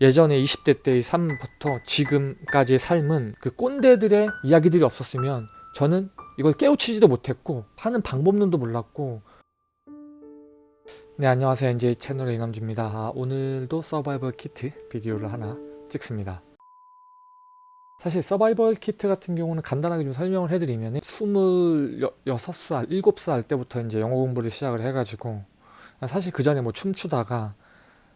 예전에 20대 때의 삶부터 지금까지의 삶은 그 꼰대들의 이야기들이 없었으면 저는 이걸 깨우치지도 못했고 하는 방법론도 몰랐고. 네 안녕하세요. NJ 채널의 이남주입니다. 아, 오늘도 서바이벌 키트 비디오를 하나 찍습니다. 사실 서바이벌 키트 같은 경우는 간단하게 좀 설명을 해드리면 26살, 7살 때부터 이제 영어 공부를 시작을 해가지고 사실 그 전에 뭐 춤추다가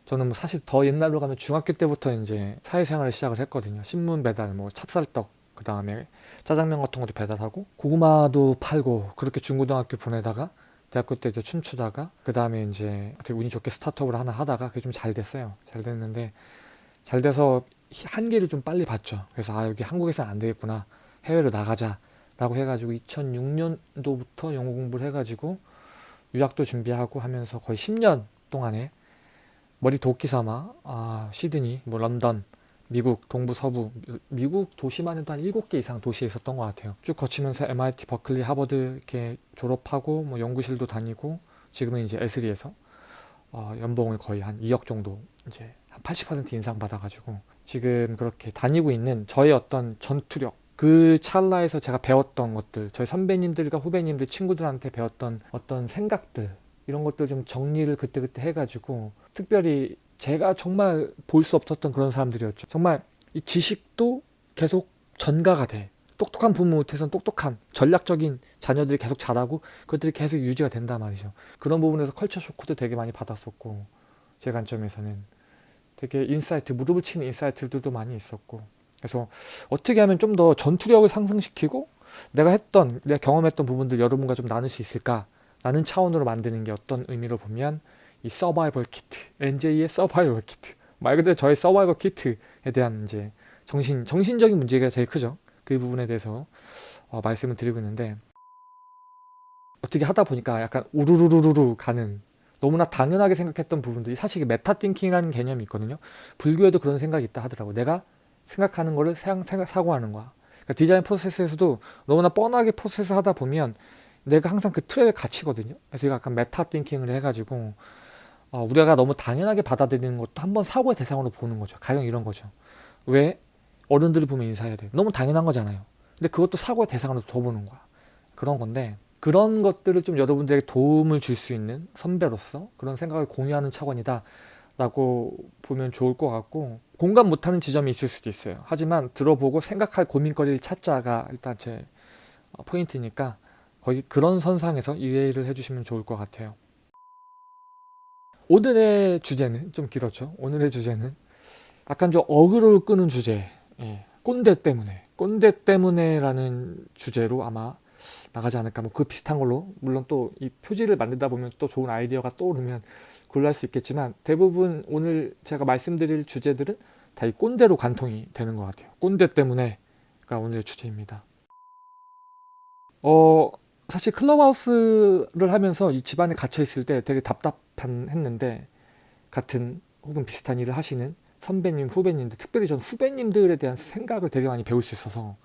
저는 뭐 사실 더 옛날로 가면 중학교 때부터 이제 사회생활을 시작을 했거든요. 신문 배달, 뭐 찹쌀떡, 그 다음에 짜장면 같은 것도 배달하고 고구마도 팔고 그렇게 중고등학교 보내다가 대학교 때 이제 춤추다가 그 다음에 이제 되게 운이 좋게 스타트업을 하나 하다가 그게 좀 잘 됐어요. 잘 됐는데 잘 돼서 한계를 좀 빨리 봤죠. 그래서 아 여기 한국에서는 안 되겠구나. 해외로 나가자 라고 해가지고 2006년도부터 영어 공부를 해가지고 유학도 준비하고 하면서 거의 10년 동안에 머리 도끼 삼아 아, 시드니, 뭐 런던, 미국, 동부, 서부, 미국 도시만 해도 한 7개 이상 도시에 있었던 것 같아요. 쭉 거치면서 MIT, 버클리, 하버드 이렇게 졸업하고 뭐 연구실도 다니고 지금은 이제 에스리에서 어, 연봉을 거의 한 2억 정도 이제 한 80% 인상 받아가지고 지금 그렇게 다니고 있는 저의 어떤 전투력 그 찰나에서 제가 배웠던 것들 저희 선배님들과 후배님들 친구들한테 배웠던 어떤 생각들 이런 것들 좀 정리를 그때그때 해가지고 특별히 제가 정말 볼 수 없었던 그런 사람들이었죠. 정말 이 지식도 계속 전가가 돼. 똑똑한 부모 밑에서는 똑똑한 전략적인 자녀들이 계속 자라고 그것들이 계속 유지가 된단 말이죠. 그런 부분에서 culture shock도 되게 많이 받았었고 제 관점에서는 되게 insight, 무릎을 치는 insight들도 많이 있었고 그래서 어떻게 하면 좀 더 전투력을 상승시키고 내가 했던, 내가 경험했던 부분들 여러분과 좀 나눌 수 있을까 라는 차원으로 만드는 게 어떤 의미로 보면 이 survival kit, NJ의 survival kit 말 그대로 저의 survival kit에 대한 이제 정신, 정신적인 문제가 제일 크죠. 그 부분에 대해서 어, 말씀을 드리고 있는데 어떻게 하다 보니까 약간 우르르르르 가는 너무나 당연하게 생각했던 부분들이 사실 meta thinking이라는 개념이 있거든요. 불교에도 그런 생각이 있다 하더라고. 내가 생각하는 거를 생각, 사고하는 거야. 그러니까 디자인 프로세스에서도 너무나 뻔하게 프로세스 하다 보면 내가 항상 그 틀에 갇히거든요. 그래서 이거 약간 메타 띵킹을 해가지고 어, 우리가 너무 당연하게 받아들이는 것도 한번 사고의 대상으로 보는 거죠. 가령 이런 거죠. 왜 어른들이 보면 인사해야 돼. 너무 당연한 거잖아요. 근데 그것도 사고의 대상으로 더 보는 거야. 그런 건데 그런 것들을 좀 여러분들에게 도움을 줄 수 있는 선배로서 그런 생각을 공유하는 차원이다 라고 보면 좋을 것 같고 공감 못하는 지점이 있을 수도 있어요. 하지만 들어보고 생각할 고민거리를 찾자가 일단 제 포인트니까 거의 그런 선상에서 이해를 해주시면 좋을 것 같아요. 오늘의 주제는 좀 길었죠. 오늘의 주제는 약간 좀 어그로를 끄는 주제 예, 꼰대 때문에 꼰대 때문에 라는 주제로 아마 나가지 않을까. 뭐 그 비슷한 걸로. 물론 또 이 표지를 만들다 보면 또 좋은 아이디어가 떠오르면 골랄 수 있겠지만 대부분 오늘 제가 말씀드릴 주제들은 다 이 꼰대로 관통이 되는 것 같아요. 꼰대 때문에가 오늘의 주제입니다. 어 사실 클럽하우스를 하면서 이 집안에 갇혀 있을 때 되게 답답한 했는데 같은 혹은 비슷한 일을 하시는 선배님 후배님들 특별히 전 후배님들에 대한 생각을 되게 많이 배울 수 있어서.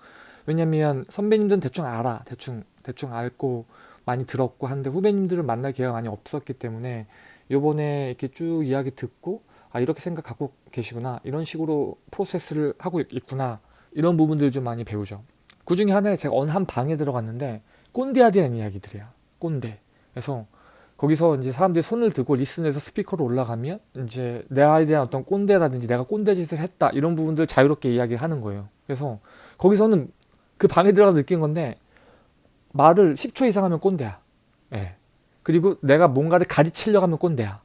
왜냐면 선배님들은 대충 알아. 대충 대충 알고 많이 들었고 한데 후배님들은 만날 기회가 많이 없었기 때문에 요번에 이렇게 쭉 이야기 듣고 아 이렇게 생각하고 계시구나. 이런 식으로 프로세스를 하고 있구나. 이런 부분들 좀 많이 배우죠. 그 중에 하나에 제가 어느 한 방에 들어갔는데 꼰대에 대한 이야기들이야. 꼰대. 그래서 거기서 이제 사람들이 손을 들고 리슨해서 스피커로 올라가면 이제 내가 대한 어떤 꼰대라든지 내가 꼰대 짓을 했다 이런 부분들 자유롭게 이야기를 하는 거예요. 그래서 거기서는 그 방에 들어가서 느낀 건데 말을 10초 이상 하면 꼰대야. 예. 그리고 내가 뭔가를 가르치려고 하면 꼰대야.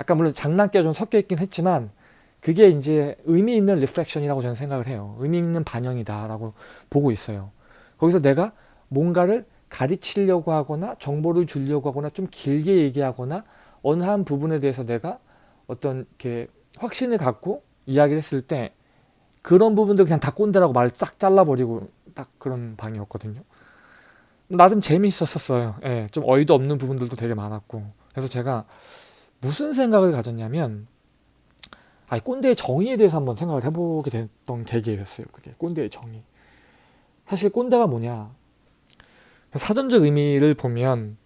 약간 물론 장난기가 좀 섞여 있긴 했지만 그게 이제 의미 있는 reflection이라고 저는 생각을 해요. 의미 있는 반영이다 라고 보고 있어요. 거기서 내가 뭔가를 가르치려고 하거나 정보를 주려고 하거나 좀 길게 얘기하거나 어느 한 부분에 대해서 내가 어떤 이렇게 확신을 갖고 이야기를 했을 때 그런 부분들 그냥 다 꼰대라고 말을 싹 잘라버리고 딱 그런 방이었거든요. 나름 재미있었어요. 예, 좀 어이도 없는 부분들도 되게 많았고 그래서 제가 무슨 생각을 가졌냐면 아, 꼰대의 정의에 대해서 한번 생각을 해보게 됐던 계기였어요. 그게 꼰대의 정의. 사실 꼰대가 뭐냐 사전적 의미를 보면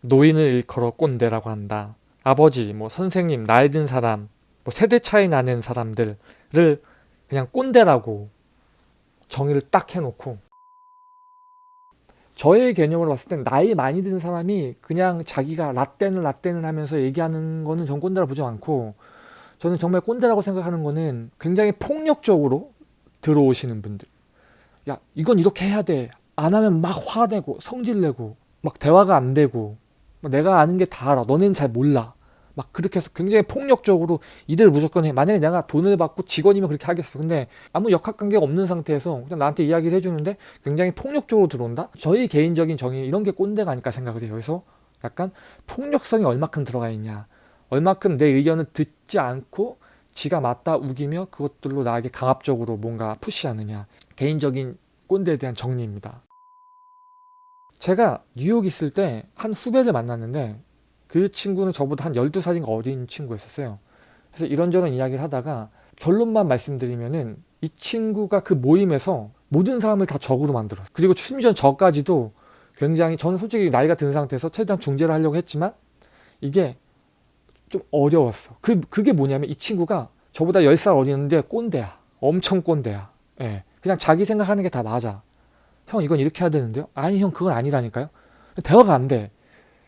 노인을 일컬어 꼰대라고 한다. 아버지, 뭐 선생님, 나이 든 사람, 뭐 세대 차이 나는 사람들을 그냥 꼰대라고 정의를 딱 해놓고 저의 개념으로 봤을 땐 나이 많이 든 사람이 그냥 자기가 라떼는 라떼는 하면서 얘기하는 거는 전 꼰대라 보지 않고 저는 정말 꼰대라고 생각하는 거는 굉장히 폭력적으로 들어오시는 분들 야 이건 이렇게 해야 돼 안 하면 막 화내고 성질내고 막 대화가 안 되고 막 내가 아는 게 다 알아. 너네는 잘 몰라. 막 그렇게 해서 굉장히 폭력적으로 이대로 무조건 해. 만약에 내가 돈을 받고 직원이면 그렇게 하겠어. 근데 아무 역학관계가 없는 상태에서 그냥 나한테 이야기를 해주는데 굉장히 폭력적으로 들어온다? 저희 개인적인 정의 이런 게 꼰대가 아닐까 생각을 해요. 그래서 약간 폭력성이 얼마큼 들어가 있냐. 얼마큼 내 의견을 듣지 않고 지가 맞다 우기며 그것들로 나에게 강압적으로 뭔가 푸시하느냐. 개인적인 꼰대에 대한 정리입니다 제가 뉴욕 있을 때 한 후배를 만났는데 그 친구는 저보다 한 12살인가 어린 친구였었어요. 그래서 이런저런 이야기를 하다가 결론만 말씀드리면은 이 친구가 그 모임에서 모든 사람을 다 적으로 만들었어요. 그리고 심지어 저까지도 굉장히 저는 솔직히 나이가 든 상태에서 최대한 중재를 하려고 했지만 이게 좀 어려웠어. 그, 그게 뭐냐면 이 친구가 저보다 10살 어리는데 꼰대야. 엄청 꼰대야. 예. 그냥 자기 생각하는 게 다 맞아. 형 이건 이렇게 해야 되는데요? 아니 형 그건 아니라니까요. 대화가 안 돼.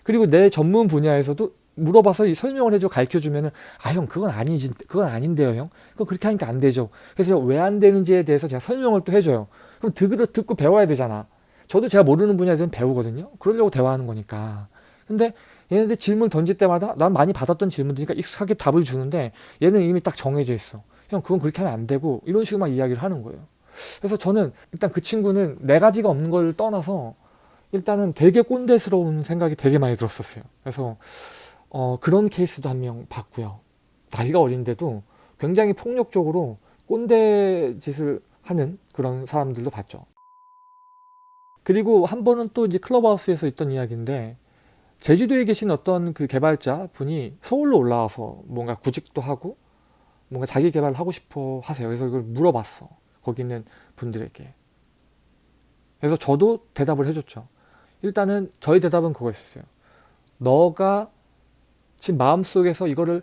그리고 내 전문 분야에서도 물어봐서 설명을 해줘 가르쳐 주면은 아 형 그건 아니지 그건 아닌데요 형. 그건 그렇게 하니까 안 되죠. 그래서 왜 안 되는지에 대해서 제가 설명을 또 해줘요. 그럼 듣고 듣고 배워야 되잖아. 저도 제가 모르는 분야에 대해서 배우거든요. 그러려고 대화하는 거니까. 근데 얘네들 질문 던질 때마다 난 많이 받았던 질문들이니까 익숙하게 답을 주는데 얘는 이미 딱 정해져 있어. 형 그건 그렇게 하면 안 되고 이런 식으로 막 이야기를 하는 거예요 그래서 저는 일단 그 친구는 네 가지가 없는 걸 떠나서 일단은 되게 꼰대스러운 생각이 되게 많이 들었었어요. 그래서 어, 그런 케이스도 한 명 봤고요. 나이가 어린데도 굉장히 폭력적으로 꼰대 짓을 하는 그런 사람들도 봤죠. 그리고 한 번은 또 이제 클럽하우스에서 있던 이야기인데 제주도에 계신 어떤 그 개발자 분이 서울로 올라와서 뭔가 구직도 하고 뭔가 자기 개발을 하고 싶어 하세요. 그래서 이걸 물어봤어. 거기 있는 분들에게. 그래서 저도 대답을 해줬죠. 일단은 저희 대답은 그거였어요. 너가 지금 마음속에서 이거를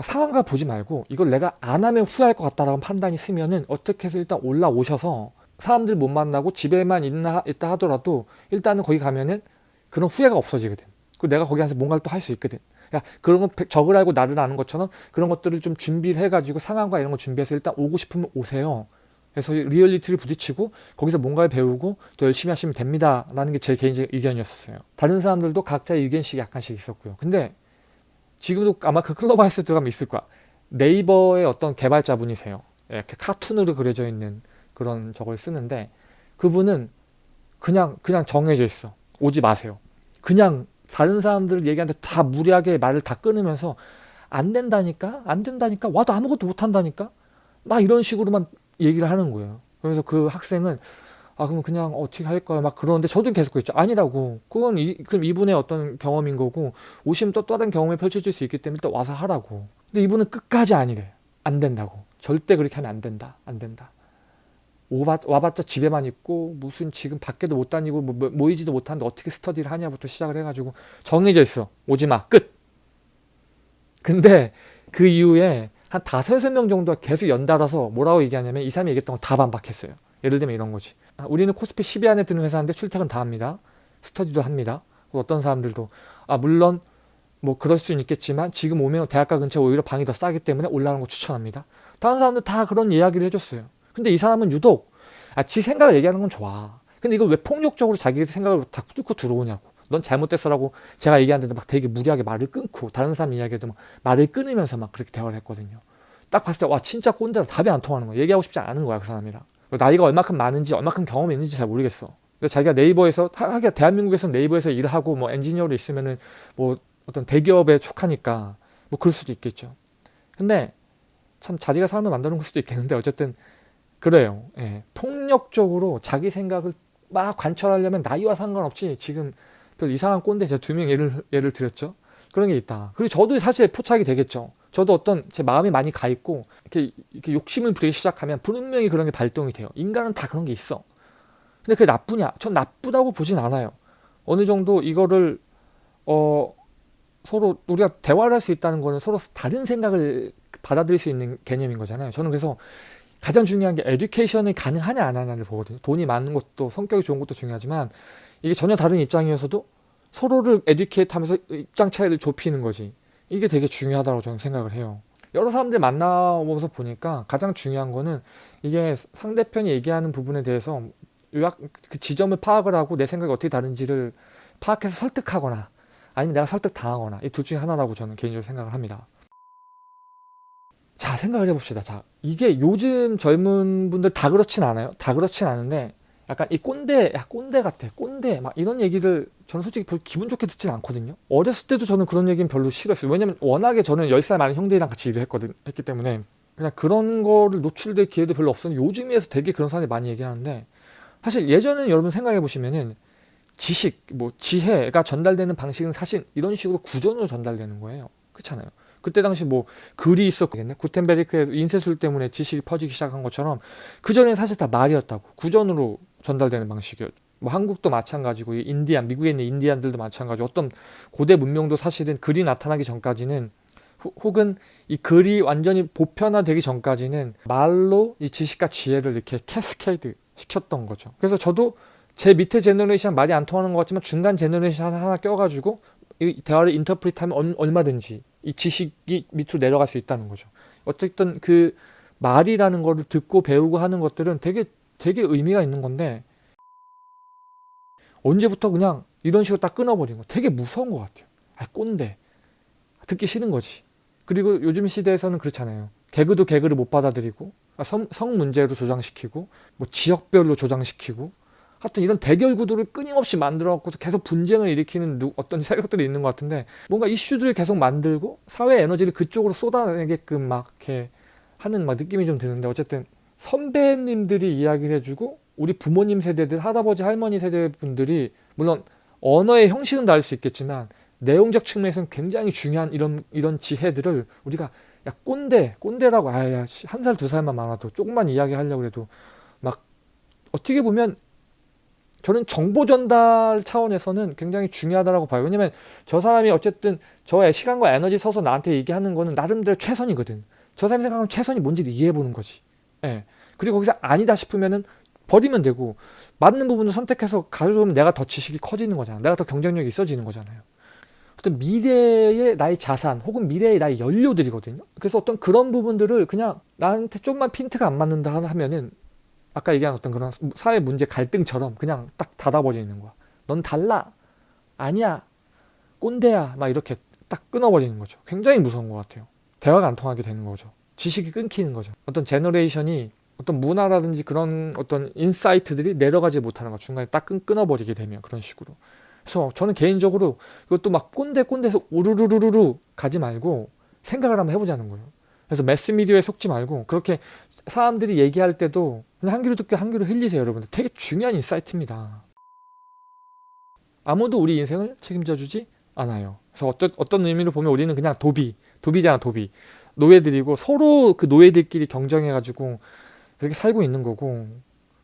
상황과 보지 말고 이걸 내가 안 하면 후회할 것 같다라는 판단이 쓰면은 어떻게 해서 일단 올라오셔서 사람들 못 만나고 집에만 있나 있다 하더라도 일단은 거기 가면은 그런 후회가 없어지거든. 그리고 내가 거기 가서 뭔가를 또 할 수 있거든. 그러니까 그런 거 적을 알고 나를 아는 것처럼 그런 것들을 좀 준비를 해가지고 상황과 이런 거 준비해서 일단 오고 싶으면 오세요. 그래서 리얼리티를 부딪히고 거기서 뭔가를 배우고 또 열심히 하시면 됩니다 라는 게 제 개인적인 의견이었어요. 다른 사람들도 각자의 의견씩 약간씩 있었고요. 근데 지금도 아마 그 클럽하우스 들어가면 있을 거야. 네이버의 어떤 개발자분이세요. 이렇게 카툰으로 그려져 있는 그런 저걸 쓰는데 그분은 그냥 그냥 정해져 있어. 오지 마세요. 그냥 다른 사람들 얘기하는데 다 무리하게 말을 다 끊으면서 안 된다니까? 안 된다니까? 와도 아무것도 못 한다니까? 막 이런 식으로만 얘기를 하는 거예요. 그래서 그 학생은 아 그럼 그냥 어떻게 할까요? 막 그러는데 저도 계속 그랬죠. 아니라고. 그건 이, 그럼 이분의 어떤 경험인 거고 오시면 또 다른 경험이 펼쳐질 수 있기 때문에 또 와서 하라고. 근데 이분은 끝까지 아니래. 안 된다고. 절대 그렇게 하면 안 된다. 안 된다. 오바, 와봤자 집에만 있고 무슨 지금 밖에도 못 다니고 뭐, 뭐 모이지도 못하는데 어떻게 스터디를 하냐부터 시작을 해가지고 정해져 있어. 오지마. 끝. 근데 그 이후에 한 다섯 여섯 명 정도가 계속 연달아서 뭐라고 얘기하냐면 이 사람이 얘기했던 거 다 반박했어요. 예를 들면 이런 거지. 아, 우리는 코스피 10위 안에 드는 회사인데 출퇴근 다 합니다. 스터디도 합니다. 어떤 사람들도 아 물론 뭐 그럴 수는 있겠지만 지금 오면 대학가 근처에 오히려 방이 더 싸기 때문에 올라가는 거 추천합니다. 다른 사람들 다 그런 이야기를 해줬어요. 근데 이 사람은 유독 아, 지 생각을 얘기하는 건 좋아. 근데 이걸 왜 폭력적으로 자기 생각을 다 뚫고 들어오냐고. 넌 잘못됐어라고 제가 얘기하는데 막 되게 무리하게 말을 끊고 다른 사람 이야기해도 막 말을 끊으면서 막 그렇게 대화를 했거든요. 딱 봤을 때 와 진짜 꼰대다 답이 안 통하는 거야. 얘기하고 싶지 않은 거야 그 사람이랑. 나이가 얼마큼 많은지 얼마큼 경험이 있는지 잘 모르겠어. 자기가 네이버에서 하기가 대한민국에서 네이버에서 일을 하고 뭐 엔지니어로 있으면은 뭐 어떤 대기업에 속하니까 뭐 그럴 수도 있겠죠. 근데 참 자기가 사람을 만드는 걸 수도 있겠는데 어쨌든 그래요. 예. 폭력적으로 자기 생각을 막 관철하려면 나이와 상관없이 지금 별 이상한 꼰대 제가 두 명 예를, 예를 드렸죠. 그런 게 있다. 그리고 저도 사실 포착이 되겠죠. 저도 어떤 제 마음이 많이 가 있고 이렇게, 이렇게 욕심을 부리기 시작하면 분명히 그런 게 발동이 돼요. 인간은 다 그런 게 있어. 근데 그게 나쁘냐? 전 나쁘다고 보진 않아요. 어느 정도 이거를 어 서로 우리가 대화를 할 수 있다는 거는 서로 다른 생각을 받아들일 수 있는 개념인 거잖아요. 저는 그래서 가장 중요한 게 에듀케이션이 가능하냐 안 하냐를 보거든요. 돈이 많은 것도 성격이 좋은 것도 중요하지만 이게 전혀 다른 입장이어서도 서로를 에듀케이트 하면서 입장 차이를 좁히는 거지. 이게 되게 중요하다고 저는 생각을 해요. 여러 사람들 만나보면서 보니까 가장 중요한 거는 이게 상대편이 얘기하는 부분에 대해서 요약 그 지점을 파악을 하고 내 생각이 어떻게 다른지를 파악해서 설득하거나 아니면 내가 설득 당하거나 이 둘 중에 하나라고 저는 개인적으로 생각을 합니다. 자 생각을 해봅시다. 자 이게 요즘 젊은 분들 다 그렇진 않아요. 다 그렇진 않은데 약간 이 꼰대, 야 꼰대 같아, 꼰대 막 이런 얘기를 저는 솔직히 기분 좋게 듣진 않거든요. 어렸을 때도 저는 그런 얘기는 별로 싫었어요. 왜냐면 워낙에 저는 10살 많은 형들이랑 같이 일을 했거든, 했기 때문에 그냥 그런 거를 노출될 기회도 별로 없었는데 요즘에서 되게 그런 사람들이 많이 얘기하는데 사실 예전에는 여러분 생각해 보시면은 지식, 뭐 지혜가 전달되는 방식은 사실 이런 식으로 구전으로 전달되는 거예요. 그렇잖아요. 그때 당시 뭐 글이 있었겠네. 구텐베르크의 인쇄술 때문에 지식이 퍼지기 시작한 것처럼 그전엔 사실 다 말이었다고. 구전으로 전달되는 방식이었죠. 뭐 한국도 마찬가지고 인디안, 미국에 있는 인디안들도 마찬가지고 어떤 고대 문명도 사실은 글이 나타나기 전까지는 혹은 이 글이 완전히 보편화되기 전까지는 말로 이 지식과 지혜를 이렇게 cascade 시켰던 거죠. 그래서 저도 제 밑에 generation 말이 안 통하는 것 같지만 중간 generation 하나, 하나 껴가지고 이 대화를 interpret하면 얼마든지 이 지식이 밑으로 내려갈 수 있다는 거죠. 어쨌든 그 말이라는 거를 듣고 배우고 하는 것들은 되게 되게 의미가 있는 건데 언제부터 그냥 이런 식으로 딱 끊어버린 거 되게 무서운 것 같아요. 아 꼰대 듣기 싫은 거지. 그리고 요즘 시대에서는 그렇잖아요. 개그도 개그를 못 받아들이고 성, 성 문제도 조장시키고 뭐 지역별로 조장시키고 하여튼 이런 대결 구도를 끊임없이 만들어 갖고서 계속 분쟁을 일으키는 누, 어떤 세력들이 있는 것 같은데 뭔가 이슈들을 계속 만들고 사회 에너지를 그쪽으로 쏟아내게끔 막 이렇게 하는 막 느낌이 좀 드는데 어쨌든 선배님들이 이야기를 해주고 우리 부모님 세대들 할아버지 할머니 세대 분들이 물론 언어의 형식은 다를 수 있겠지만 내용적 측면에서는 굉장히 중요한 이런 이런 지혜들을 우리가 야 꼰대 꼰대라고 아야 한 살 두 살만 많아도 조금만 이야기하려고 해도 막 어떻게 보면 저는 정보 전달 차원에서는 굉장히 중요하다고 봐요. 왜냐면 저 사람이 어쨌든 저의 시간과 에너지 써서 나한테 얘기하는 거는 나름대로 최선이거든. 저 사람이 생각하는 최선이 뭔지를 이해해 보는 거지. 예. 그리고 거기서 아니다 싶으면은 버리면 되고 맞는 부분을 선택해서 가져오면 내가 더 지식이 커지는 거잖아. 내가 더 경쟁력이 있어지는 거잖아요. 어떤 미래의 나의 자산 혹은 미래의 나의 연료들이거든요. 그래서 어떤 그런 부분들을 그냥 나한테 좀만 핀트가 안 맞는다 하면은 아까 얘기한 어떤 그런 사회 문제 갈등처럼 그냥 딱 닫아버리는 거야. 넌 달라. 아니야. 꼰대야. 막 이렇게 딱 끊어버리는 거죠. 굉장히 무서운 것 같아요. 대화가 안 통하게 되는 거죠. 지식이 끊기는 거죠. 어떤 generation이 어떤 문화라든지 그런 어떤 insight들이 내려가지 못하는 거 중간에 딱 끊, 끊어버리게 되면 그런 식으로. 그래서 저는 개인적으로 이것도 막 꼰대 꼰대에서 우르르르르 가지 말고 생각을 한번 해보자는 거예요. 그래서 매스미디어에 속지 말고 그렇게 사람들이 얘기할 때도 그냥 한 귀로 듣고 한 귀로 흘리세요 여러분들 되게 중요한 insight입니다 아무도 우리 인생을 책임져 주지 않아요 그래서 어떤, 어떤 의미로 보면 우리는 그냥 도비 도비잖아 도비 노예들이고 서로 그 노예들끼리 경쟁해 가지고 그렇게 살고 있는 거고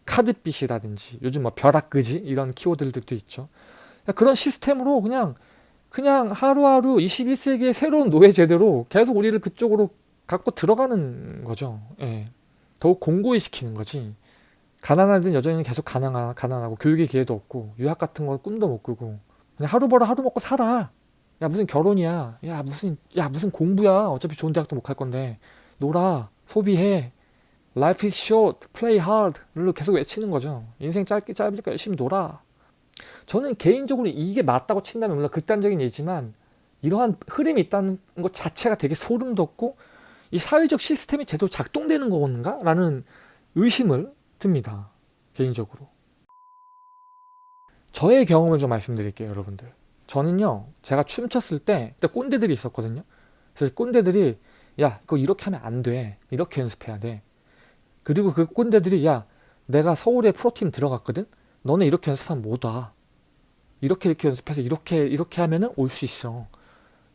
카드빚이라든지 요즘 뭐 벼락끄지 이런 키워드들도 있죠 그런 시스템으로 그냥 그냥 하루하루 21세기의 새로운 노예 제대로 계속 우리를 그쪽으로 갖고 들어가는 거죠. 예. 더욱 공고히 시키는 거지. 가난하든 여전히 계속 가난하, 가난하고 교육의 기회도 없고 유학 같은 거 꿈도 못 꾸고 그냥 하루 벌어 하루 먹고 살아. 야 무슨 결혼이야. 야 무슨 야 무슨 공부야. 어차피 좋은 대학도 못 갈 건데 놀아 소비해. Life is short, play hard를 계속 외치는 거죠. 인생 짧게 짧으니까 열심히 놀아. 저는 개인적으로 이게 맞다고 친다면 물론 극단적인 얘기지만 이러한 흐름이 있다는 것 자체가 되게 소름 돋고 이 사회적 시스템이 제대로 작동되는 건가? 라는 의심을 듭니다. 개인적으로. 저의 경험을 좀 말씀드릴게요, 여러분들. 저는요, 제가 춤췄을 때, 그때 꼰대들이 있었거든요. 그래서 꼰대들이, 야, 이거 이렇게 하면 안 돼. 이렇게 연습해야 돼. 그리고 그 꼰대들이, 야, 내가 서울에 프로팀 들어갔거든? 너네 이렇게 연습하면 못 와. 이렇게 이렇게 연습해서 이렇게, 이렇게 하면은 올 수 있어.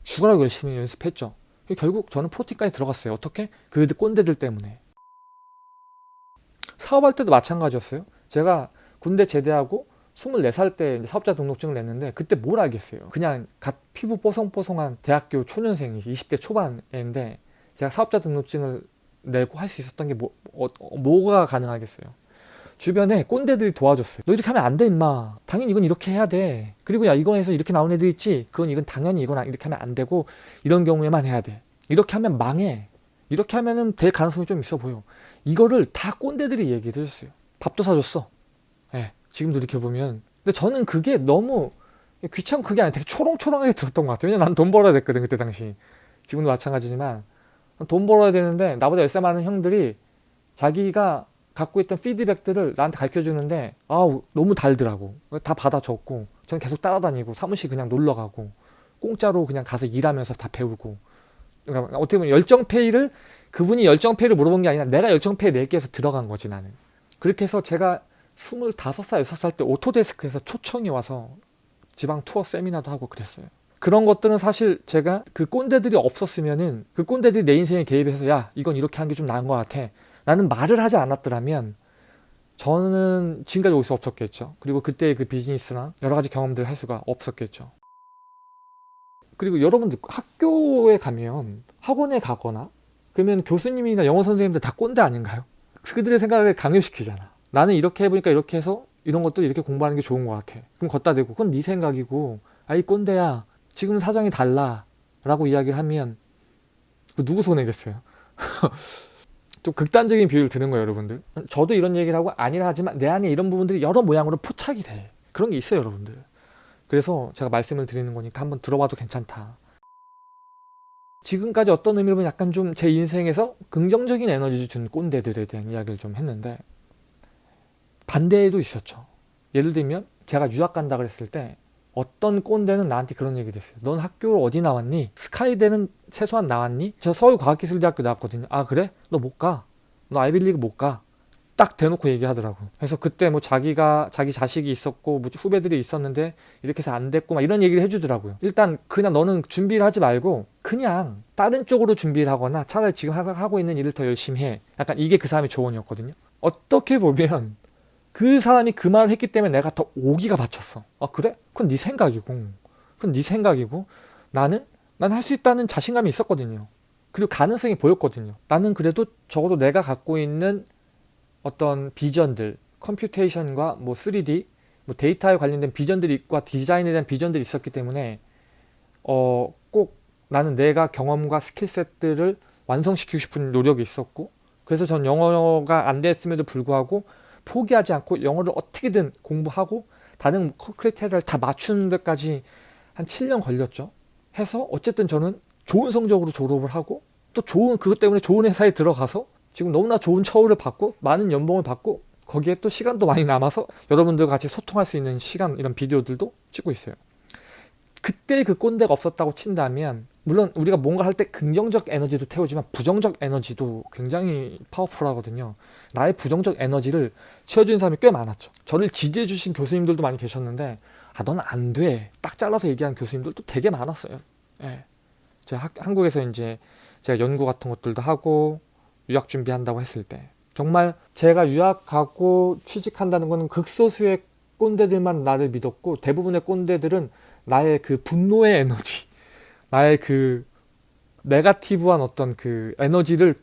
죽으라고 열심히 연습했죠. 결국 저는 프로팀까지 들어갔어요. 어떻게? 그 꼰대들 때문에. 사업할 때도 마찬가지였어요. 제가 군대 제대하고 24살 때 사업자 등록증을 냈는데 그때 뭘 알겠어요. 그냥 갓 피부 뽀송뽀송한 대학교 초년생이지 20대 초반인데 제가 사업자 등록증을 내고 할 수 있었던 게 뭐, 어, 어, 뭐가 가능하겠어요? 주변에 꼰대들이 도와줬어요 너 이렇게 하면 안 돼 임마. 당연히 이건 이렇게 해야 돼. 그리고 야 이거 해서 이렇게 나온 애들 있지? 그건 이건 당연히 이건 이렇게 하면 안 되고 이런 경우에만 해야 돼. 이렇게 하면 망해. 이렇게 하면은 될 가능성이 좀 있어 보여. 이거를 다 꼰대들이 얘기를 해줬어요 밥도 사줬어. 예 지금 돌이켜보면. 근데 저는 그게 너무 귀찮고 그게 아니라 되게 초롱초롱하게 들었던 것 같아요. 왜냐면 난 돈 벌어야 됐거든 그때 당시. 지금도 마찬가지지만 돈 벌어야 되는데 나보다 열살 많은 형들이 자기가 갖고 있던 피드백들을 나한테 가르쳐 주는데 아우 너무 달더라고. 다 받아 적고 저는 계속 따라다니고 사무실 그냥 놀러 가고 공짜로 그냥 가서 일하면서 다 배우고. 그러니까 어떻게 보면 열정페이를 그분이 열정페이를 물어본 게 아니라 내가 열정페이 낼게 해서 들어간 거지 나는. 그렇게 해서 제가 25살 6살 때 오토데스크에서 초청이 와서 지방 투어 세미나도 하고 그랬어요 그런 것들은 사실 제가 그 꼰대들이 없었으면은 그 꼰대들이 내 인생에 개입해서 야 이건 이렇게 하는 게좀 나은 것 같아. 나는 말을 하지 않았더라면 저는 지금까지 올 수 없었겠죠. 그리고 그때의 그 비즈니스나 여러 가지 경험들을 할 수가 없었겠죠. 그리고 여러분들 학교에 가면 학원에 가거나 그러면 교수님이나 영어 선생님들 다 꼰대 아닌가요? 그들의 생각을 강요시키잖아. 나는 이렇게 해보니까 이렇게 해서 이런 것도 이렇게 공부하는 게 좋은 것 같아. 그럼 걷다 대고. 그건 네 생각이고. 아이 꼰대야 지금 사정이 달라 라고 이야기를 하면 누구 손해겠어요? 좀 극단적인 비유를 드는 거예요 여러분들. 저도 이런 얘기를 하고 아니라 하지만 내 안에 이런 부분들이 여러 모양으로 포착이 돼. 그런 게 있어요 여러분들. 그래서 제가 말씀을 드리는 거니까 한번 들어봐도 괜찮다. 지금까지 어떤 의미로 보면 약간 좀 제 인생에서 긍정적인 에너지를 준 꼰대들에 대한 이야기를 좀 했는데 반대에도 있었죠. 예를 들면 제가 유학 간다 그랬을 때 어떤 꼰대는 나한테 그런 얘기를 했어요 넌 학교 어디 나왔니? 스카이대는 최소한 나왔니? 저 서울과학기술대학교 나왔거든요 아 그래? 너 못 가. 너 아이빌리그 못 가. 딱 대놓고 얘기하더라고 그래서 그때 뭐 자기가 자기 자식이 있었고 뭐 후배들이 있었는데 이렇게 해서 안 됐고 막 이런 얘기를 해주더라고요 일단 그냥 너는 준비를 하지 말고 그냥 다른 쪽으로 준비를 하거나 차라리 지금 하고 있는 일을 더 열심히 해 약간 이게 그 사람의 조언이었거든요 어떻게 보면 그 사람이 그 말을 했기 때문에 내가 더 오기가 받쳤어. 아 그래? 그건 네 생각이고. 그건 네 생각이고. 나는 난 할 수 있다는 자신감이 있었거든요. 그리고 가능성이 보였거든요. 나는 그래도 적어도 내가 갖고 있는 어떤 비전들 컴퓨테이션과 뭐 3D 뭐 데이터에 관련된 비전들과 디자인에 대한 비전들이 있었기 때문에 어 꼭 나는 내가 경험과 skill set들을 완성시키고 싶은 노력이 있었고 그래서 전 영어가 안 됐음에도 불구하고 포기하지 않고 영어를 어떻게든 공부하고 다른 criteria를 다 맞추는 데까지 한 7년 걸렸죠. 해서 어쨌든 저는 좋은 성적으로 졸업을 하고 또 좋은 그것 때문에 좋은 회사에 들어가서 지금 너무나 좋은 처우를 받고 많은 연봉을 받고 거기에 또 시간도 많이 남아서 여러분들과 같이 소통할 수 있는 시간 이런 비디오들도 찍고 있어요. 그때 그 꼰대가 없었다고 친다면 물론 우리가 뭔가 할 때 긍정적 에너지도 태우지만 부정적 에너지도 굉장히 파워풀하거든요. 나의 부정적 에너지를 채워주는 사람이 꽤 많았죠. 저를 지지해 주신 교수님들도 많이 계셨는데 아 넌 안 돼. 딱 잘라서 얘기한 교수님들도 되게 많았어요. 예. 제가 한국에서 이제 제가 연구 같은 것들도 하고 유학 준비한다고 했을 때. 정말 제가 유학 가고 취직한다는 것은 극소수의 꼰대들만 나를 믿었고 대부분의 꼰대들은 나의 그 분노의 에너지 나의 그 네가티브한 어떤 그 에너지를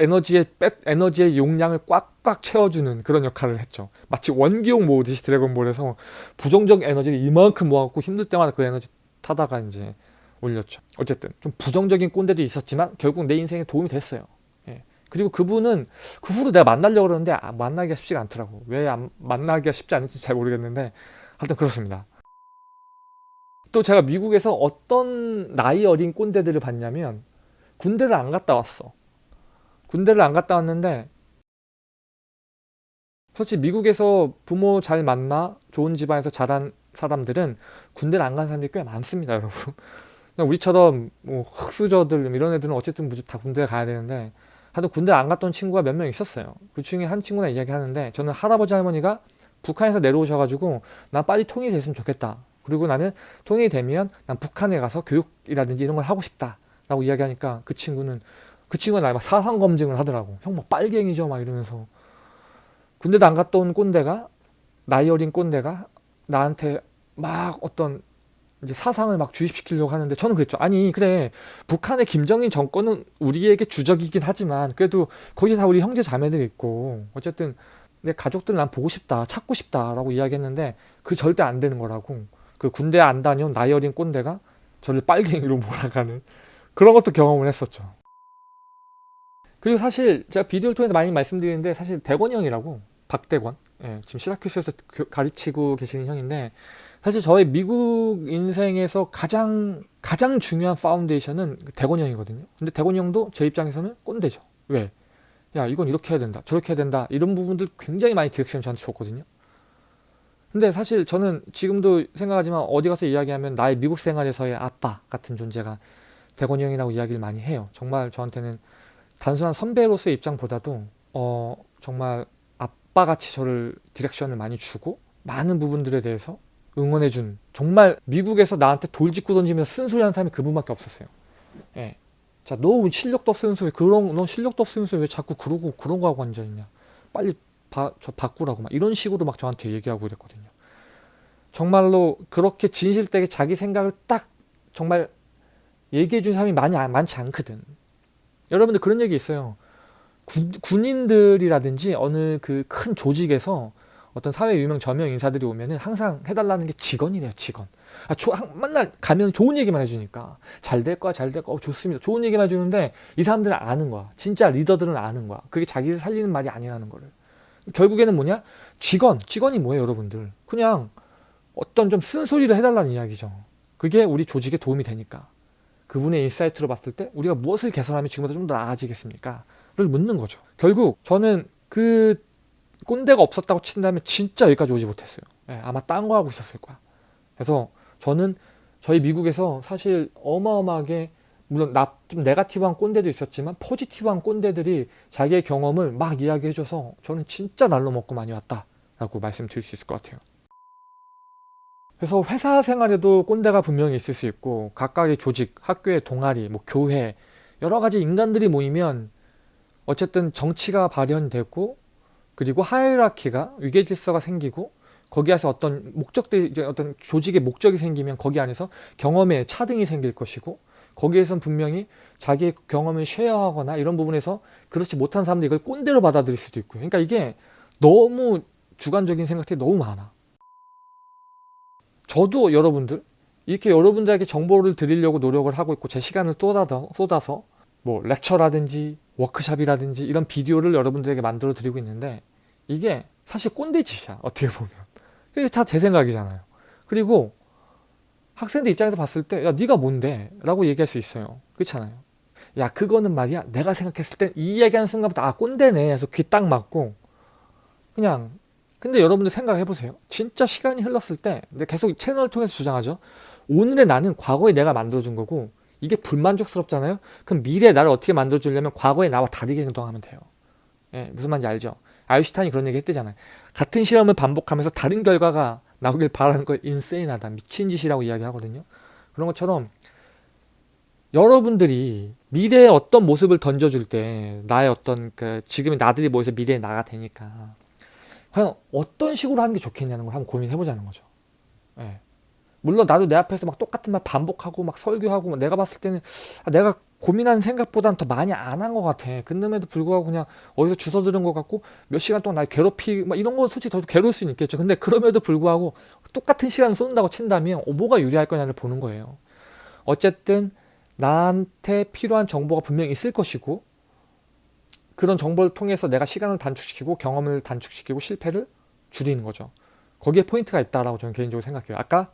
에너지의 백 에너지의 용량을 꽉꽉 채워주는 그런 역할을 했죠. 마치 원기용 모으듯이 드래곤볼에서 부정적 에너지를 이만큼 모아갖고 힘들 때마다 그 에너지 타다가 이제 올렸죠. 어쨌든 좀 부정적인 꼰대도 있었지만 결국 내 인생에 도움이 됐어요. 예. 그리고 그분은 그 후로 내가 만나려고 그러는데 아, 만나기가 쉽지가 않더라고. 왜 안, 만나기가 쉽지 않은지 잘 모르겠는데 하여튼 그렇습니다 또 제가 미국에서 어떤 나이 어린 꼰대들을 봤냐면 군대를 안 갔다 왔어. 군대를 안 갔다 왔는데 솔직히 미국에서 부모 잘 만나 좋은 집안에서 자란 사람들은 군대를 안 간 사람들이 꽤 많습니다 여러분. 우리처럼 뭐 흑수저들 이런 애들은 어쨌든 다 군대에 가야 되는데 하여튼 군대 안 갔던 친구가 몇 명 있었어요. 그 중에 한 친구랑 이야기 하는데 저는 할아버지 할머니가 북한에서 내려오셔가지고 난 빨리 통일이 됐으면 좋겠다 그리고 나는 통일이 되면 난 북한에 가서 교육이라든지 이런 걸 하고 싶다 라고 이야기하니까 그 친구는 그 친구가 나막 사상 검증을 하더라고. 형 뭐 빨갱이죠? 막 이러면서. 군대도 안 갔다 온 꼰대가 나이 어린 꼰대가 나한테 막 어떤 이제 사상을 막 주입시키려고 하는데 저는 그랬죠. 아니 그래. 북한의 김정일 정권은 우리에게 주적이긴 하지만 그래도 거기 다 우리 형제 자매들 있고 어쨌든 내 가족들 난 보고 싶다 찾고 싶다라고 이야기했는데 그 절대 안 되는 거라고 그 군대 안 다녀온 나이 어린 꼰대가 저를 빨갱이로 몰아가는 그런 것도 경험을 했었죠. 그리고 사실 제가 비디오를 통해서 많이 말씀드리는데 사실 대권이 형이라고 박대권 예, 지금 시라큐스에서 교- 가르치고 계시는 형인데 사실 저의 미국 인생에서 가장 가장 중요한 foundation은 대권이 형이거든요. 근데 대권이 형도 제 입장에서는 꼰대죠. 왜? 야 이건 이렇게 해야 된다 저렇게 해야 된다 이런 부분들 굉장히 많이 direction 저한테 줬거든요. 근데 사실 저는 지금도 생각하지만 어디 가서 이야기하면 나의 미국 생활에서의 아빠 같은 존재가 대건이 형이라고 이야기를 많이 해요. 정말 저한테는 단순한 선배로서의 입장보다도 어 정말 아빠같이 저를 디렉션을 많이 주고 많은 부분들에 대해서 응원해준 정말 미국에서 나한테 돌직구 던지면서 쓴소리하는 사람이 그분밖에 없었어요. 예. 자, 너 실력도 없으면서 왜 그런 너 실력도 없으면서 왜 자꾸 그러고 그런 거 하고 앉아 있냐? 빨리 바, 저 바꾸라고 막 이런 식으로 막 저한테 얘기하고 그랬거든요. 정말로 그렇게 진실되게 자기 생각을 딱 정말 얘기해 준 사람이 많이 안- 많지 않거든. 여러분들 그런 얘기 있어요. 군, 군인들이라든지 어느 그 큰 조직에서 어떤 사회 유명 저명 인사들이 오면은 항상 해달라는 게 직원이래요, 직원. 아, 조, 한- 맨날 가면 좋은 얘기만 해주니까 잘 될 거야, 잘 될 거야, 어, 좋습니다. 좋은 얘기만 해주는데 이 사람들은 아는 거야. 진짜 리더들은 아는 거야. 그게 자기를 살리는 말이 아니라는 거를. 결국에는 뭐냐? 직원, 직원이 뭐예요, 여러분들? 그냥 어떤 좀 쓴소리를 해달라는 이야기죠. 그게 우리 조직에 도움이 되니까. 그분의 insight로 봤을 때 우리가 무엇을 개선하면 지금보다 좀 더 나아지겠습니까? 를 묻는 거죠. 결국 저는 그 꼰대가 없었다고 친다면 진짜 여기까지 오지 못했어요. 예, 아마 딴 거 하고 있었을 거야. 그래서 저는 저희 미국에서 사실 어마어마하게 물론 나, 좀 negative한 꼰대도 있었지만 positive한 꼰대들이 자기의 경험을 막 이야기해줘서 저는 진짜 날로 먹고 많이 왔다 라고 말씀드릴 수 있을 것 같아요. 그래서 회사 생활에도 꼰대가 분명히 있을 수 있고 각각의 조직, 학교의 동아리, 뭐 교회 여러 가지 인간들이 모이면 어쨌든 정치가 발현되고 그리고 하이라키가 위계 질서가 생기고 거기에서 어떤 목적들이 이제 어떤 조직의 목적이 생기면 거기 안에서 경험의 차등이 생길 것이고 거기에선 분명히 자기의 경험을 쉐어하거나 이런 부분에서 그렇지 못한 사람들이 이걸 꼰대로 받아들일 수도 있고요. 그러니까 이게 너무 주관적인 생각들이 너무 많아. 저도 여러분들 이렇게 여러분들에게 정보를 드리려고 노력을 하고 있고 제 시간을 쏟아서, 뭐 렉처라든지 워크샵이라든지 이런 비디오를 여러분들에게 만들어 드리고 있는데 이게 사실 꼰대 짓이야 어떻게 보면 이게 다 제 생각이잖아요 그리고 학생들 입장에서 봤을 때 야 네가 뭔데? 라고 얘기할 수 있어요. 그렇잖아요. 야 그거는 말이야? 내가 생각했을 땐이 얘기하는 순간부터 아 꼰대네 해서 귀딱 막고 그냥. 근데 여러분들 생각해 보세요. 진짜 시간이 흘렀을 때 근데 계속 채널을 통해서 주장하죠. 오늘의 나는 과거에 내가 만들어준 거고 이게 불만족스럽잖아요? 그럼 미래의 나를 어떻게 만들어주려면 과거의 나와 다르게 행동하면 돼요. 예, 무슨 말인지 알죠? 아인슈타인이 그런 얘기 했대잖아요. 같은 실험을 반복하면서 다른 결과가 나오길 바라는 걸 인세인하다 미친 짓이라고 이야기하거든요 그런 것처럼 여러분들이 미래의 어떤 모습을 던져줄 때 나의 어떤 그 지금의 나들이 모여서 미래의 나가 되니까 과연 어떤 식으로 하는 게 좋겠냐는 걸 한번 고민해 보자는 거죠. 예. 물론 나도 내 앞에서 막 똑같은 말 반복하고 막 설교하고 막 내가 봤을 때는 아, 내가 고민하는 생각보다는 더 많이 안 한 것 같아. 근데에도 불구하고 그냥 어디서 주워 들은 것 같고 몇 시간 동안 날 괴롭히 막 이런 건 솔직히 더 괴로울 수는 있겠죠. 근데 그럼에도 불구하고 똑같은 시간을 쏜다고 친다면 어, 뭐가 유리할 거냐를 보는 거예요. 어쨌든 나한테 필요한 정보가 분명히 있을 것이고 그런 정보를 통해서 내가 시간을 단축시키고 경험을 단축시키고 실패를 줄이는 거죠. 거기에 포인트가 있다라고 저는 개인적으로 생각해요. 아까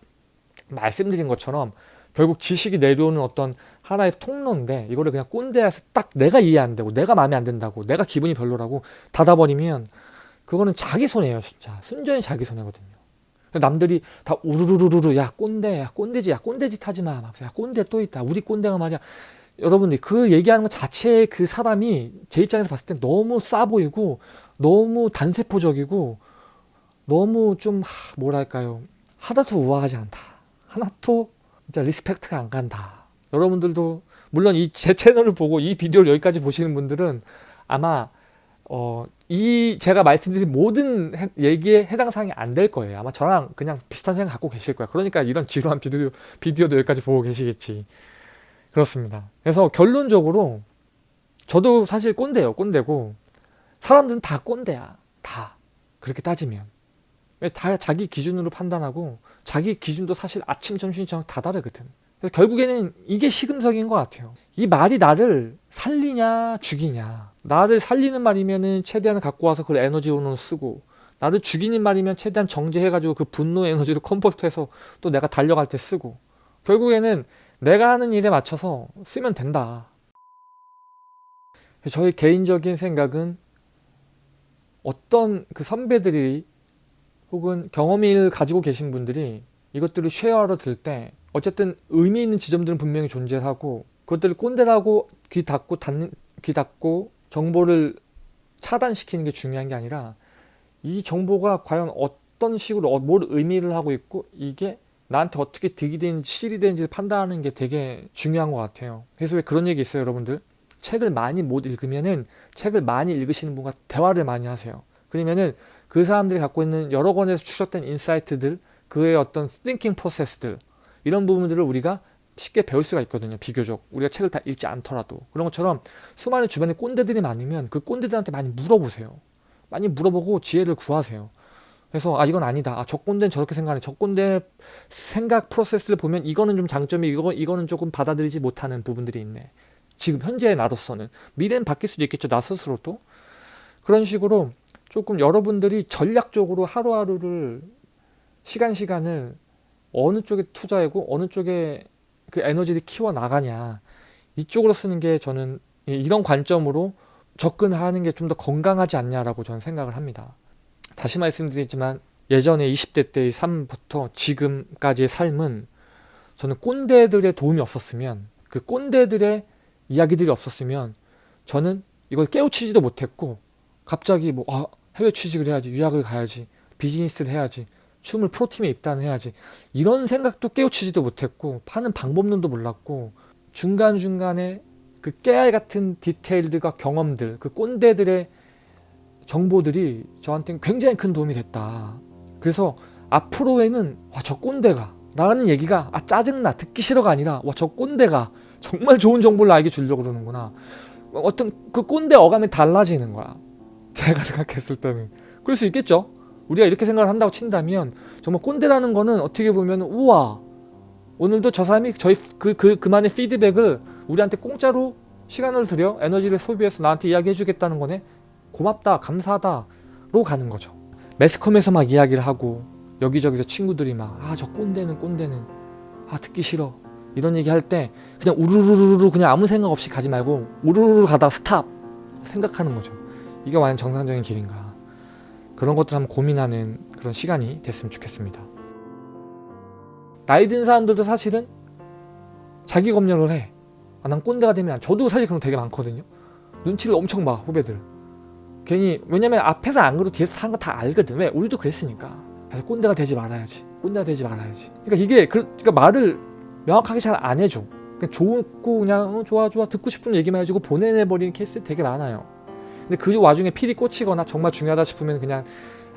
말씀드린 것처럼 결국 지식이 내려오는 어떤 하나의 통로인데 이거를 그냥 꼰대에서 딱 내가 이해 안 되고 내가 마음에 안 든다고 내가 기분이 별로라고 닫아버리면 그거는 자기 손해예요 진짜. 순전히 자기 손해거든요. 남들이 다 우르르르르 야 꼰대 야 꼰대지 야 꼰대짓 하지 마 야 꼰대 또 있다. 우리 꼰대가 말이야. 여러분들이 그 얘기하는 것 자체의 그 사람이 제 입장에서 봤을 때 너무 싸 보이고 너무 단세포적이고 너무 좀 하, 뭐랄까요. 하나도 우아하지 않다. 하나도 진짜 respect가 안 간다 여러분들도 물론 이 제 채널을 보고 이 비디오를 여기까지 보시는 분들은 아마 어, 이 제가 말씀드린 모든 해- 얘기에 해당 사항이 안 될 거예요. 아마 저랑 그냥 비슷한 생각 갖고 계실 거야. 그러니까 이런 지루한 비디오, 비디오도 여기까지 보고 계시겠지. 그렇습니다. 그래서 결론적으로 저도 사실 꼰대예요. 꼰대고 사람들은 다 꼰대야. 다. 그렇게 따지면. 왜다 자기 기준으로 판단하고 자기 기준도 사실 아침, 점심, 저녁 다 다르거든. 그래서 결국에는 이게 시금석인 것 같아요. 이 말이 나를 살리냐 죽이냐. 나를 살리는 말이면은 최대한 갖고 와서 그걸 에너지원으로 쓰고 나를 죽이는 말이면 최대한 정제해가지고 그 분노 에너지를 컨버트해서 또 내가 달려갈 때 쓰고 결국에는 내가 하는 일에 맞춰서 쓰면 된다. 저의 개인적인 생각은 어떤 그 선배들이 혹은 경험을 가지고 계신 분들이 이것들을 쉐어하러 들 때 어쨌든 의미 있는 지점들은 분명히 존재하고 그것들을 꼰대라고 귀 닫고 닫는 귀 닫고 정보를 차단시키는 게 중요한 게 아니라 이 정보가 과연 어떤 식으로 어- 뭘 의미를 하고 있고 이게 나한테 어떻게 득이 되는지 실이 되는지를 판단하는 게 되게 중요한 것 같아요. 그래서 왜 그런 얘기 있어요, 여러분들? 책을 많이 못 읽으면은 책을 많이 읽으시는 분과 대화를 많이 하세요. 그러면은 그 사람들이 갖고 있는 여러 권에서 추적된 인사이트들, 그의 어떤 thinking process들 이런 부분들을 우리가 쉽게 배울 수가 있거든요. 비교적 우리가 책을 다 읽지 않더라도 그런 것처럼 수많은 주변에 꼰대들이 많으면 그 꼰대들한테 많이 물어보세요. 많이 물어보고 지혜를 구하세요. 그래서 아 이건 아니다. 아, 저 꼰대는 저렇게 생각하네. 저 꼰대 생각 프로세스를 보면 이거는 좀 장점이 이거 이거는 조금 받아들이지 못하는 부분들이 있네. 지금 현재의 나로서는 미래는 바뀔 수도 있겠죠. 나 스스로도 그런 식으로 조금 여러분들이 전략적으로 하루하루를 시간 시간을 어느 쪽에 투자하고 어느 쪽에 그 에너지를 키워 나가냐 이쪽으로 쓰는 게 저는 이- 이런 관점으로 접근하는 게 좀 더 건강하지 않냐라고 저는 생각을 합니다. 다시 말씀드리지만 예전에 20대 때의 삶부터 지금까지의 삶은 저는 꼰대들의 도움이 없었으면 그 꼰대들의 이야기들이 없었으면 저는 이걸 깨우치지도 못했고 갑자기 뭐 아, 해외 취직을 해야지 유학을 가야지 비즈니스를 해야지 춤을 프로팀에 입단을 해야지 이런 생각도 깨우치지도 못했고 파는 방법론도 몰랐고 중간중간에 그 깨알 같은 디테일들과 경험들 그 꼰대들의 정보들이 저한테는 굉장히 큰 도움이 됐다. 그래서 앞으로에는 와 저 꼰대가 라는 얘기가 아 짜증나 듣기 싫어가 아니라 와 저 꼰대가 정말 좋은 정보를 나에게 주려고 그러는구나. 어떤 그 꼰대 어감이 달라지는 거야 제가 생각했을 때는 그럴 수 있겠죠. 우리가 이렇게 생각을 한다고 친다면 정말 꼰대라는 거는 어떻게 보면 우와 오늘도 저 사람이 저희 그, 그 그만의 피드백을 우리한테 공짜로 시간을 들여 에너지를 소비해서 나한테 이야기해 주겠다는 거네. 고맙다 감사하다 로 가는 거죠. 매스컴에서 막 이야기를 하고 여기저기서 친구들이 막 아 저 꼰대는 꼰대는 아 듣기 싫어. 이런 얘기 할 때 그냥 우르르르르 그냥 아무 생각 없이 가지 말고 우르르르 가다가 스탑 생각하는 거죠 이게 과연 정상적인 길인가 그런 것들 한번 고민하는 그런 시간이 됐으면 좋겠습니다 나이 든 사람들도 사실은 자기 검열을 해. 아, 난 꼰대가 되면 안- 저도 사실 그런 거 되게 많거든요. 눈치를 엄청 봐 후배들. 괜히 왜냐면 앞에서 안 그러고 뒤에서 하는 거다 알거든. 왜? 우리도 그랬으니까. 그래서 꼰대가 되지 말아야지. 꼰대가 되지 말아야지. 그러니까 이게 그, 그러니까 말을 명확하게 잘 안 해줘. 그냥 좋고 그냥 어, 좋아 좋아 듣고 싶은 얘기만 해주고 보내내버리는 케이스 되게 많아요. 근데 그 와중에 필이 꽂히거나 정말 중요하다 싶으면 그냥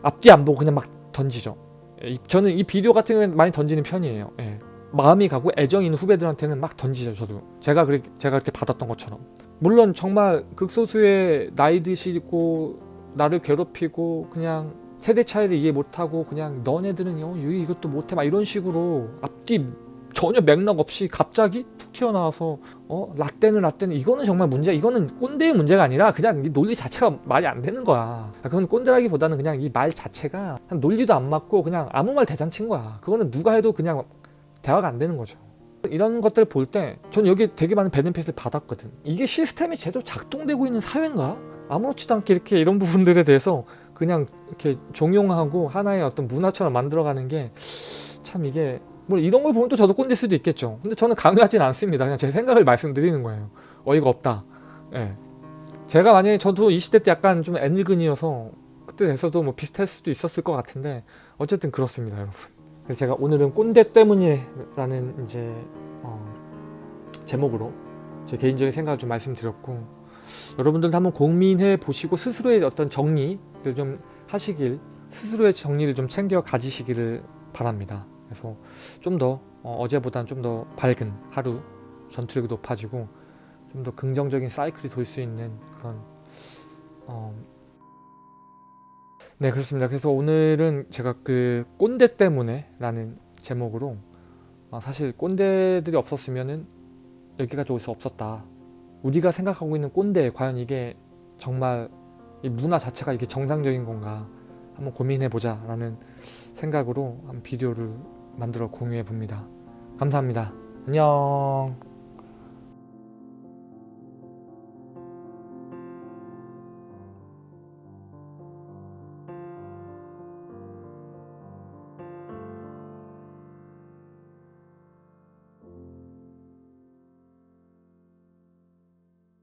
앞뒤 안 보고 그냥 막 던지죠. 이- 저는 이 비디오 같은 경우는 많이 던지는 편이에요. 예. 마음이 가고 애정이 있는 후배들한테는 막 던지죠. 저도 제가 그렇게 제가 그렇게 받았던 것처럼. 물론 정말 극소수의 나이 드시고 나를 괴롭히고 그냥 세대 차이를 이해 못하고 그냥 너네들은 어, 유이 이것도 못해 막 이런 식으로 앞뒤 전혀 맥락 없이 갑자기 툭 튀어나와서 어 라떼는 라떼는 이거는 정말 문제 이거는 꼰대의 문제가 아니라 그냥 이 논리 자체가 말이 안 되는 거야. 그건 꼰대라기보다는 그냥 이 말 자체가 논리도 안 맞고 그냥 아무 말 대잔치인 거야. 그거는 누가 해도 그냥 대화가 안 되는 거죠. 이런 것들 볼 때 저는 여기 되게 많은 베네핏을 받았거든. 이게 시스템이 제대로 작동되고 있는 사회인가? 아무렇지도 않게 이렇게 이런 부분들에 대해서 그냥 이렇게 종용하고 하나의 어떤 문화처럼 만들어가는 게 참 이게 뭐 이런 걸 보면 또 저도 꼰대일 수도 있겠죠. 근데 저는 강요하진 않습니다. 그냥 제 생각을 말씀드리는 거예요. 어이가 없다. 예. 제가 만약에 저도 20대 때 약간 좀 애늙은이어서 그때 돼서도 뭐 비슷할 수도 있었을 것 같은데 어쨌든 그렇습니다, 여러분. 그래서 제가 오늘은 꼰대 때문이라는 이제 어, 제목으로 제 개인적인 생각을 좀 말씀드렸고 여러분들도 한번 고민해 보시고 스스로의 어떤 정리를 좀 하시길 스스로의 정리를 좀 챙겨 가지시기를 바랍니다. 그래서 좀 더 어, 제보다는 좀 더 밝은 하루 전투력이 높아지고 좀 더 긍정적인 사이클이 돌 수 있는 그런 어... 네 그렇습니다. 그래서 오늘은 제가 그 꼰대 때문에 라는 제목으로 아, 사실 꼰대들이 없었으면은 여기까지 올 수 없었다. 우리가 생각하고 있는 꼰대 과연 이게 정말 이 문화 자체가 이게 정상적인 건가 한번 고민해 보자 라는 생각으로 한 비디오를 만들어 공유해 봅니다. 감사합니다. 안녕